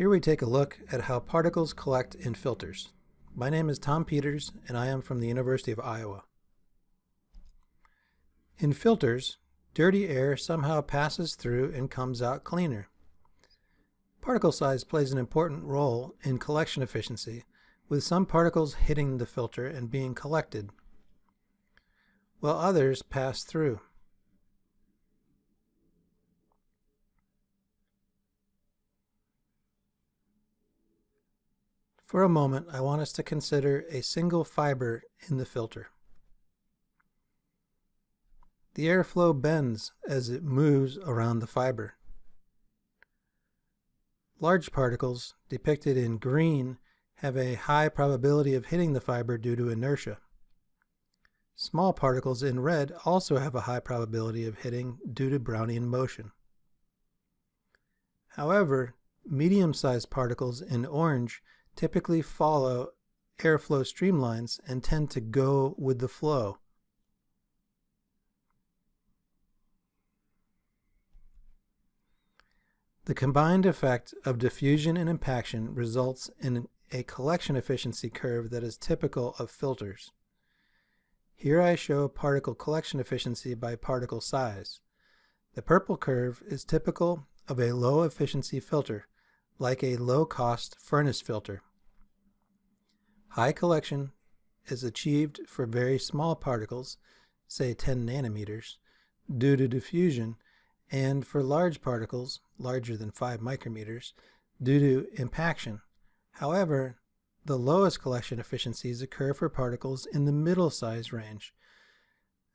Here we take a look at how particles collect in filters. My name is Tom Peters and I am from the University of Iowa. In filters, dirty air somehow passes through and comes out cleaner. Particle size plays an important role in collection efficiency, with some particles hitting the filter and being collected, while others pass through. For a moment, I want us to consider a single fiber in the filter. The airflow bends as it moves around the fiber. Large particles, depicted in green, have a high probability of hitting the fiber due to inertia. Small particles in red also have a high probability of hitting due to Brownian motion. However, medium-sized particles in orange typically follow airflow streamlines and tend to go with the flow. The combined effect of diffusion and impaction results in a collection efficiency curve that is typical of filters. Here I show particle collection efficiency by particle size. The purple curve is typical of a low efficiency filter, like a low-cost furnace filter. High collection is achieved for very small particles, say 10 nanometers, due to diffusion, and for large particles, larger than 5 micrometers, due to impaction. However, the lowest collection efficiencies occur for particles in the middle size range,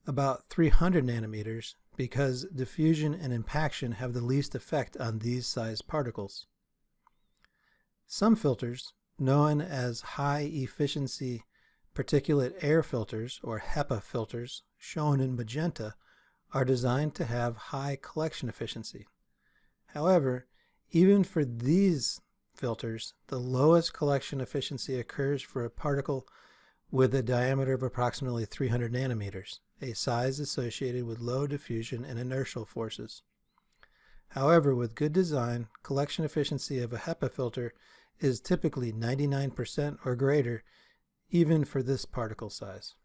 about 300 nanometers, because diffusion and impaction have the least effect on these size particles. Some filters, known as high efficiency particulate air filters or HEPA filters shown in magenta are designed to have high collection efficiency. However, even for these filters, the lowest collection efficiency occurs for a particle with a diameter of approximately 300 nanometers, a size associated with low diffusion and inertial forces. However, with good design, collection efficiency of a HEPA filter is typically 99% or greater even for this particle size.